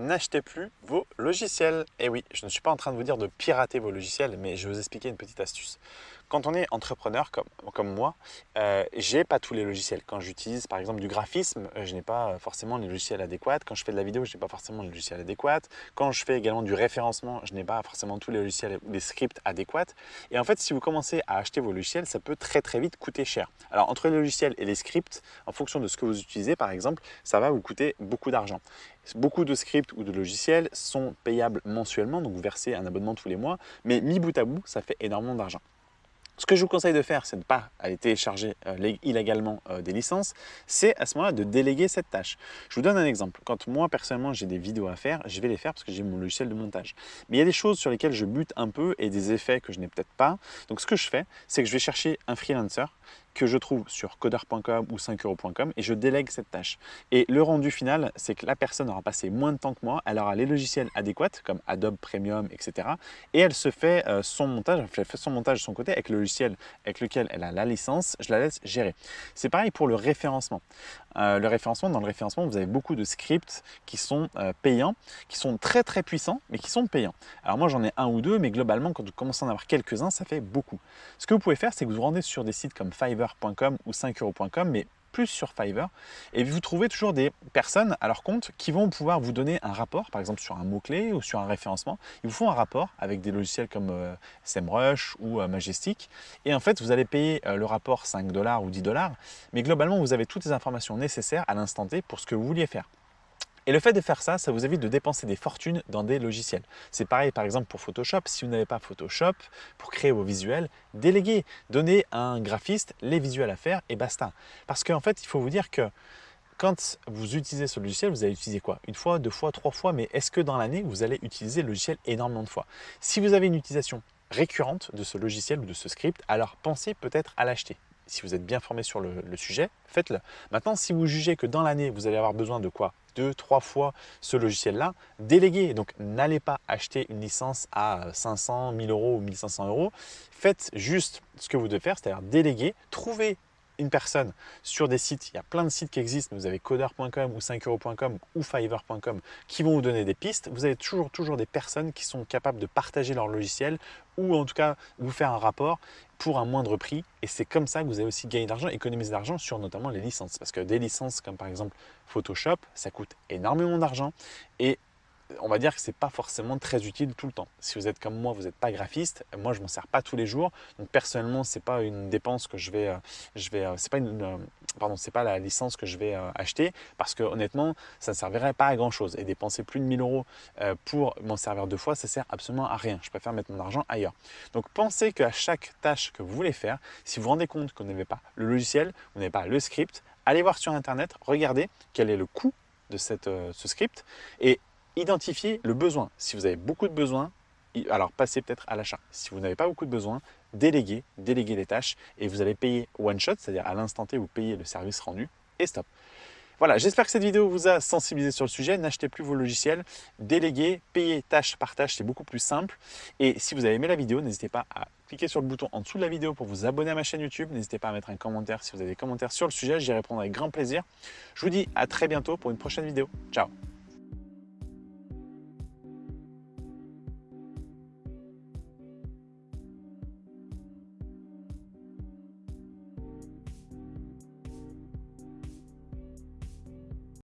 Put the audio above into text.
n'achetez plus vos logiciels. Et oui, je ne suis pas en train de vous dire de pirater vos logiciels, mais je vais vous expliquer une petite astuce. Quand on est entrepreneur comme, moi, euh, j'ai pas tous les logiciels. Quand j'utilise par exemple du graphisme, euh, je n'ai pas forcément les logiciels adéquats. Quand je fais de la vidéo, je n'ai pas forcément les logiciels adéquats. Quand je fais également du référencement, je n'ai pas forcément tous les logiciels les scripts adéquats. Et en fait, si vous commencez à acheter vos logiciels, ça peut très très vite coûter cher. Alors entre les logiciels et les scripts, en fonction de ce que vous utilisez par exemple, ça va vous coûter beaucoup d'argent. Beaucoup de scripts ou de logiciels sont payables mensuellement, donc vous versez un abonnement tous les mois, mais mis bout à bout, ça fait énormément d'argent. Ce que je vous conseille de faire, c'est de ne pas aller télécharger euh, illégalement euh, des licences, c'est à ce moment-là de déléguer cette tâche. Je vous donne un exemple. Quand moi, personnellement, j'ai des vidéos à faire, je vais les faire parce que j'ai mon logiciel de montage. Mais il y a des choses sur lesquelles je bute un peu et des effets que je n'ai peut-être pas. Donc, ce que je fais, c'est que je vais chercher un freelancer que je trouve sur coder.com ou 5euros.com et je délègue cette tâche. Et le rendu final, c'est que la personne aura passé moins de temps que moi, elle aura les logiciels adéquats comme Adobe Premium, etc. Et elle se fait euh, son montage, elle fait son montage de son côté avec le logiciel avec lequel elle a la licence, je la laisse gérer. C'est pareil pour le référencement. Euh, le référencement, dans le référencement, vous avez beaucoup de scripts qui sont euh, payants, qui sont très très puissants, mais qui sont payants. Alors moi j'en ai un ou deux, mais globalement quand vous commencez à en avoir quelques-uns, ça fait beaucoup. Ce que vous pouvez faire, c'est que vous vous rendez sur des sites comme Fiverr fiverr.com ou 5euros.com, mais plus sur Fiverr et vous trouvez toujours des personnes à leur compte qui vont pouvoir vous donner un rapport, par exemple sur un mot-clé ou sur un référencement. Ils vous font un rapport avec des logiciels comme euh, SEMrush ou euh, Majestic et en fait vous allez payer euh, le rapport 5 dollars ou 10 dollars mais globalement vous avez toutes les informations nécessaires à l'instant T pour ce que vous vouliez faire. Et le fait de faire ça, ça vous évite de dépenser des fortunes dans des logiciels. C'est pareil par exemple pour Photoshop. Si vous n'avez pas Photoshop pour créer vos visuels, déléguez, donnez à un graphiste les visuels à faire et basta. Parce qu'en fait, il faut vous dire que quand vous utilisez ce logiciel, vous allez utiliser quoi? Une fois, deux fois, trois fois, mais est-ce que dans l'année, vous allez utiliser le logiciel énormément de fois? Si vous avez une utilisation récurrente de ce logiciel ou de ce script, alors pensez peut-être à l'acheter si vous êtes bien formé sur le, sujet, faites-le. Maintenant, si vous jugez que dans l'année, vous allez avoir besoin de quoi? Deux, trois fois ce logiciel-là, déléguez. Donc, n'allez pas acheter une licence à 500, 1000 euros ou 1500 euros. Faites juste ce que vous devez faire, c'est-à-dire déléguer, trouver une personne sur des sites, il y a plein de sites qui existent, vous avez coder.com ou 5euros.com ou fiverr.com qui vont vous donner des pistes. Vous avez toujours, toujours des personnes qui sont capables de partager leur logiciel ou en tout cas vous faire un rapport pour un moindre prix. Et c'est comme ça que vous allez aussi gagner de l'argent, économiser de l'argent sur notamment les licences. Parce que des licences comme par exemple Photoshop, ça coûte énormément d'argent et on va dire que ce n'est pas forcément très utile tout le temps. Si vous êtes comme moi, vous n'êtes pas graphiste, moi je m'en sers pas tous les jours. Donc personnellement, ce n'est pas une dépense que je vais, euh, je vais, euh, c'est euh, c'est pas la licence que je vais acheter parce que honnêtement, ça ne servirait pas à grand chose. Et dépenser plus de 1000 euros pour m'en servir deux fois, ça sert absolument à rien. Je préfère mettre mon argent ailleurs. Donc pensez qu'à chaque tâche que vous voulez faire, si vous vous rendez compte que vous n'avez pas le logiciel, vous n'avez pas le script, allez voir sur internet, regardez quel est le coût de cette, ce script et identifiez le besoin. Si vous avez beaucoup de besoins, alors passez peut-être à l'achat. Si vous n'avez pas beaucoup de besoins, déléguez, déléguez les tâches et vous allez payer one shot, c'est-à-dire à, l'instant T, vous payez le service rendu et stop. Voilà, j'espère que cette vidéo vous a sensibilisé sur le sujet. N'achetez plus vos logiciels, déléguez, payez tâche par tâche, c'est beaucoup plus simple. Et si vous avez aimé la vidéo, n'hésitez pas à cliquer sur le bouton en dessous de la vidéo pour vous abonner à ma chaîne YouTube. N'hésitez pas à mettre un commentaire si vous avez des commentaires sur le sujet, j'y répondrai avec grand plaisir. Je vous dis à très bientôt pour une prochaine vidéo. Ciao